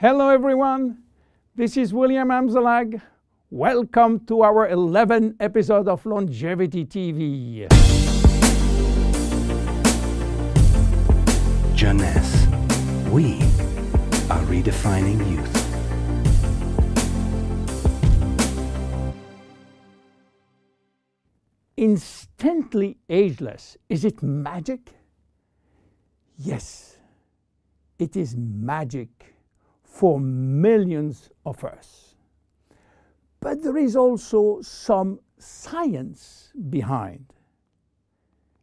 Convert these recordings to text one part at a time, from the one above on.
Hello everyone, this is William Amzalag. Welcome to our 11th episode of Longevity TV. Jeunesse, we are redefining youth. Instantly ageless, is it magic? Yes, it is magic for millions of us. But there is also some science behind.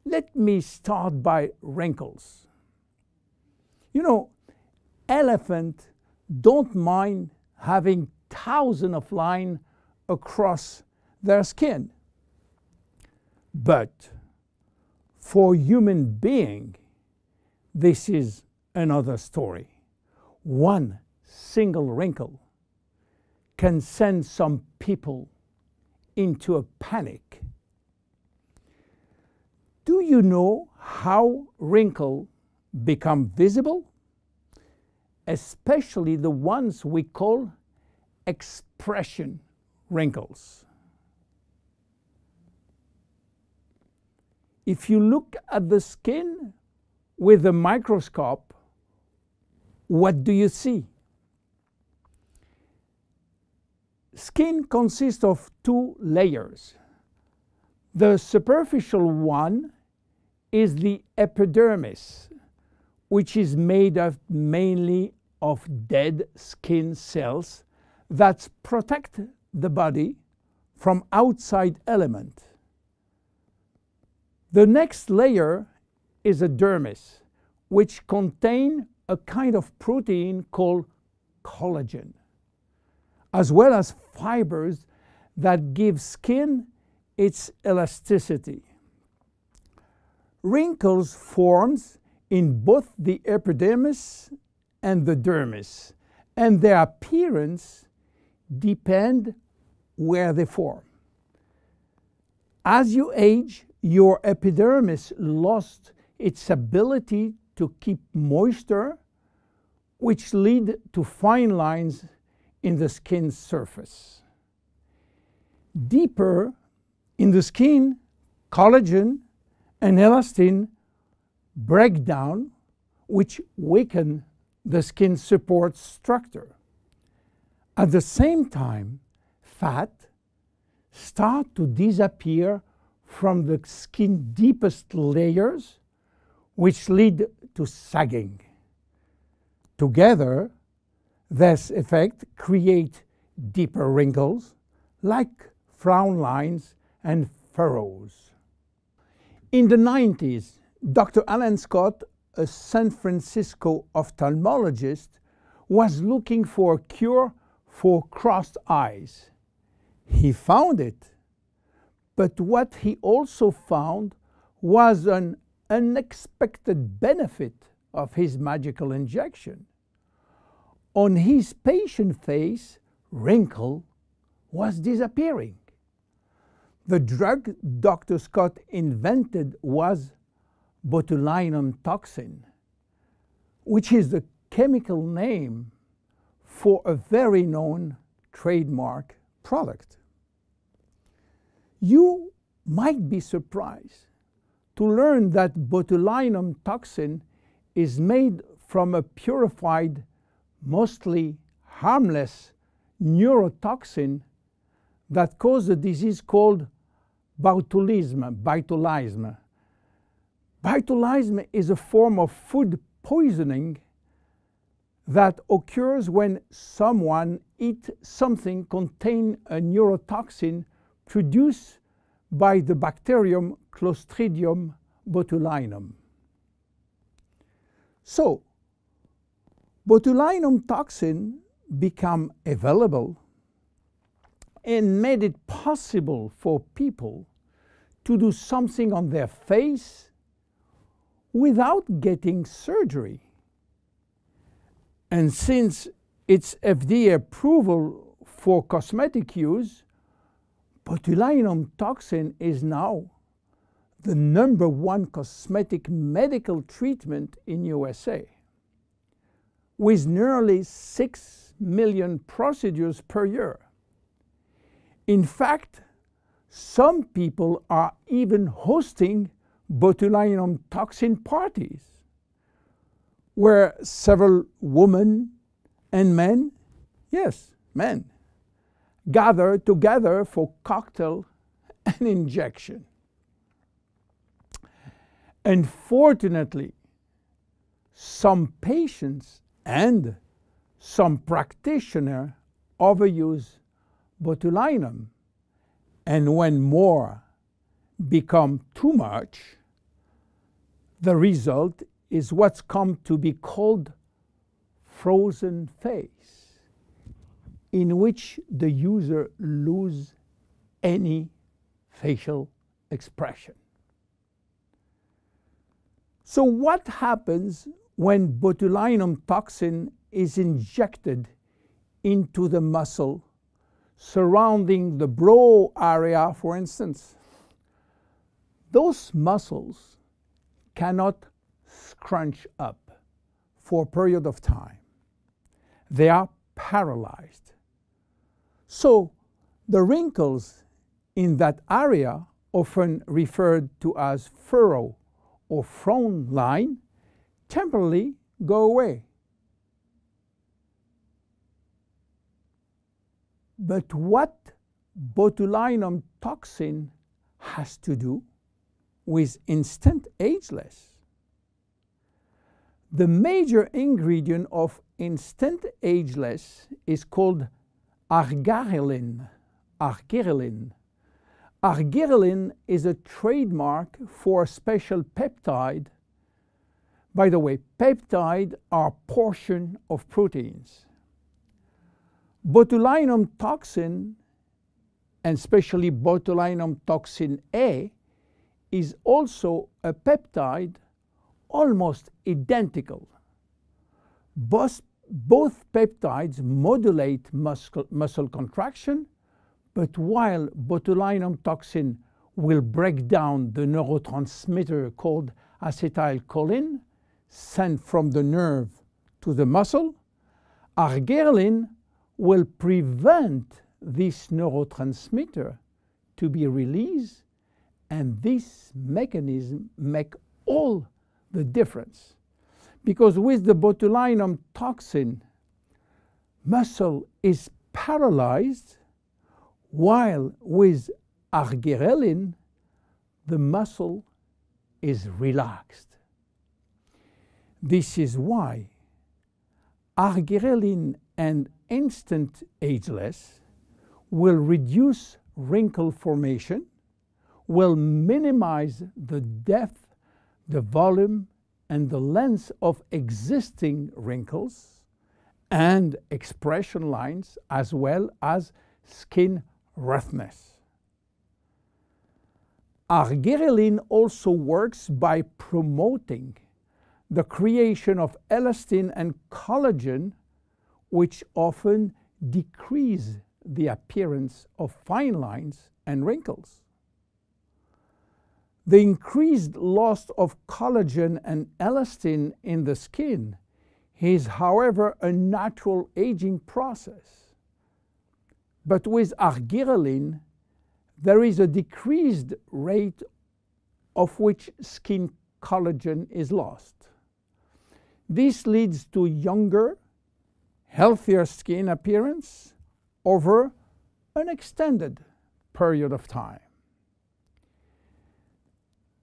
Let me start by wrinkles. You know, elephants don't mind having thousands of lines across their skin. But for human being, this is another story. One single wrinkle can send some people into a panic. Do you know how wrinkles become visible? Especially the ones we call expression wrinkles. If you look at the skin with a microscope, what do you see? Skin consists of two layers. The superficial one is the epidermis, which is made of mainly of dead skin cells that protect the body from outside element. The next layer is a dermis, which contain a kind of protein called collagen, as well as fibers that give skin its elasticity. Wrinkles forms in both the epidermis and the dermis, and their appearance depend where they form. As you age, your epidermis lost its ability to keep moisture, which lead to fine lines in the skin surface. Deeper in the skin, collagen and elastin break down, which weaken the skin support structure. At the same time, fat start to disappear from the skin deepest layers, which lead to sagging. Together, this effect create deeper wrinkles like frown lines and furrows. In the 90s, Dr. Alan Scott, a San Francisco ophthalmologist, was looking for a cure for crossed eyes. He found it but what he also found was an unexpected benefit of his magical injection. On his patient face, wrinkle was disappearing. The drug Dr. Scott invented was botulinum toxin, which is the chemical name for a very known trademark product. You might be surprised to learn that botulinum toxin is made from a purified, mostly harmless neurotoxin that causes a disease called botulism. Botulism. Botulism is a form of food poisoning that occurs when someone eats something containing a neurotoxin produced by the bacterium Clostridium botulinum. So, botulinum toxin became available and made it possible for people to do something on their face without getting surgery. And since its FDA approval for cosmetic use, botulinum toxin is now the number one cosmetic medical treatment in USA. With nearly 6 million procedures per year. In fact, some people are even hosting botulinum toxin parties where several women and men, yes, men, gather together for cocktail and injection. Unfortunately, some patients and some practitioner overuse botulinum and when more become too much, the result is what's come to be called frozen face, in which the user loses any facial expression. So what happens when botulinum toxin is injected into the muscle surrounding the brow area, for instance? Those muscles cannot scrunch up for a period of time. They are paralyzed. So the wrinkles in that area, often referred to as furrow or frown line, temporarily go away. But what botulinum toxin has to do with instant ageless? The major ingredient of instant ageless is called argyreline. Argyreline. Argyreline is a trademark for a special peptide. By the way, peptides are portion of proteins. Botulinum toxin, and especially botulinum toxin A, is also a peptide almost identical. Both, both peptides modulate muscle, muscle contraction, but while botulinum toxin will break down the neurotransmitter called acetylcholine sent from the nerve to the muscle, argyreline will prevent this neurotransmitter to be released and this mechanism make all the difference. Because with the botulinum toxin, muscle is paralyzed, while with argyreline, the muscle is relaxed. This is why argyreline and instant ageless will reduce wrinkle formation, will minimize the depth, the volume, and the length of existing wrinkles and expression lines as well as skin roughness. Argyreline also works by promoting the creation of elastin and collagen which often decrease the appearance of fine lines and wrinkles. The increased loss of collagen and elastin in the skin is, however, a natural aging process. But with argyreline, there is a decreased rate of which skin collagen is lost. This leads to younger, healthier skin appearance over an extended period of time.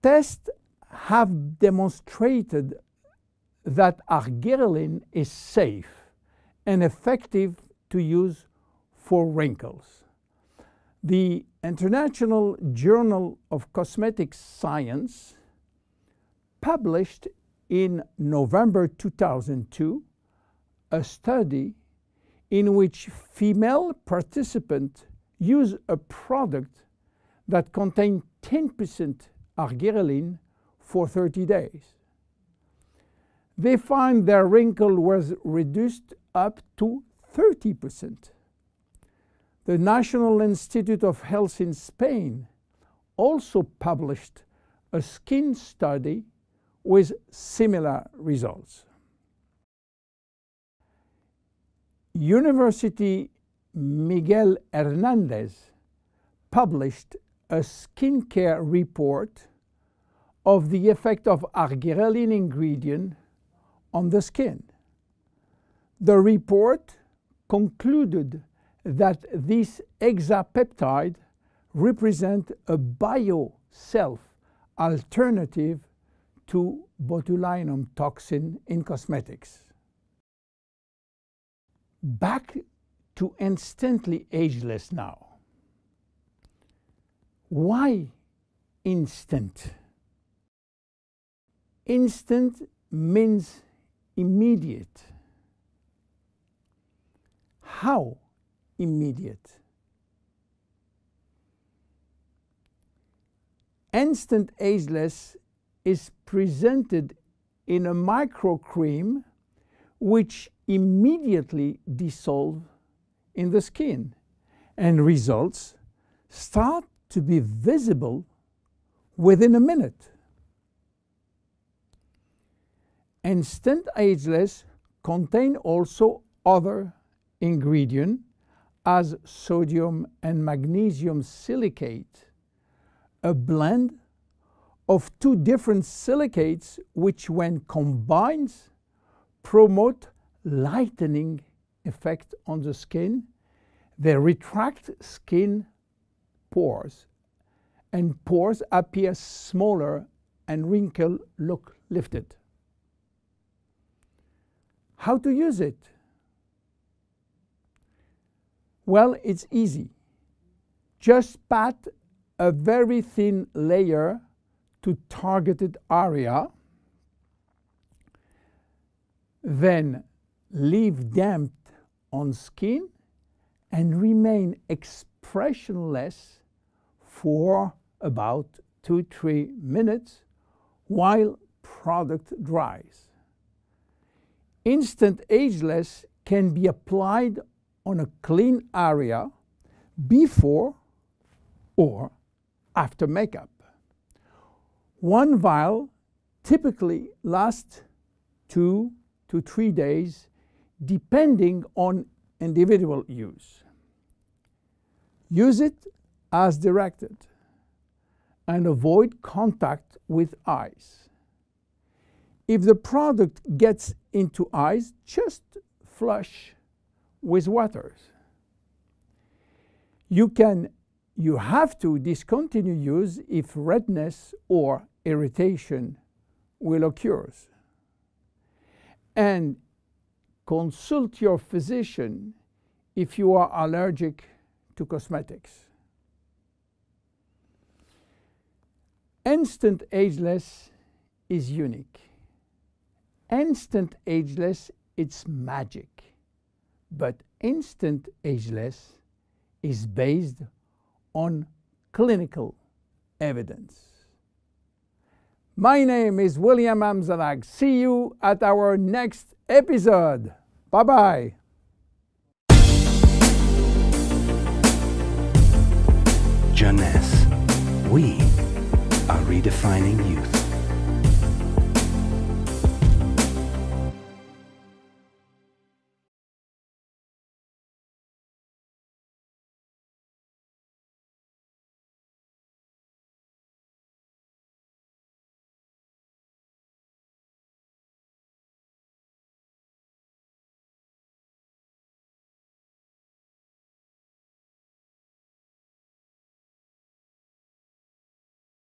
Tests have demonstrated that argyreline is safe and effective to use for wrinkles. The International Journal of Cosmetic Science published in November 2002 a study in which female participants use a product that contained 10% argyreline for 30 days. They find their wrinkle was reduced up to 30%. The National Institute of Health in Spain also published a skin study with similar results. University Miguel Hernandez published a skincare report of the effect of argyreline ingredient on the skin. The report concluded that this hexapeptide represent a bio-self alternative to botulinum toxin in cosmetics. Back to instantly ageless now. Why instant? Instant means immediate. How immediate? Instant ageless is presented in a micro cream which immediately dissolve in the skin and results start to be visible within a minute. And Instant ageless contain also other ingredient as sodium and magnesium silicate, a blend of two different silicates which when combined promote lightening effect on the skin. They retract skin pores and pores appear smaller and wrinkle look lifted. How to use it? Well, it's easy. Just pat a very thin layer to targeted area, then leave damp on skin and remain expressionless for about 2-3 minutes while product dries. Instant Ageless can be applied on a clean area before or after makeup. One vial typically lasts two to three days depending on individual use. Use it as directed and avoid contact with eyes. If the product gets into eyes, just flush with water. You can you have to discontinue use if redness or irritation will occur. And consult your physician if you are allergic to cosmetics. Instant Ageless is unique. Instant Ageless, it's magic. But Instant Ageless is based on clinical evidence. My name is William Amzalag. See you at our next episode. Bye bye. Jeunesse. We are redefining youth.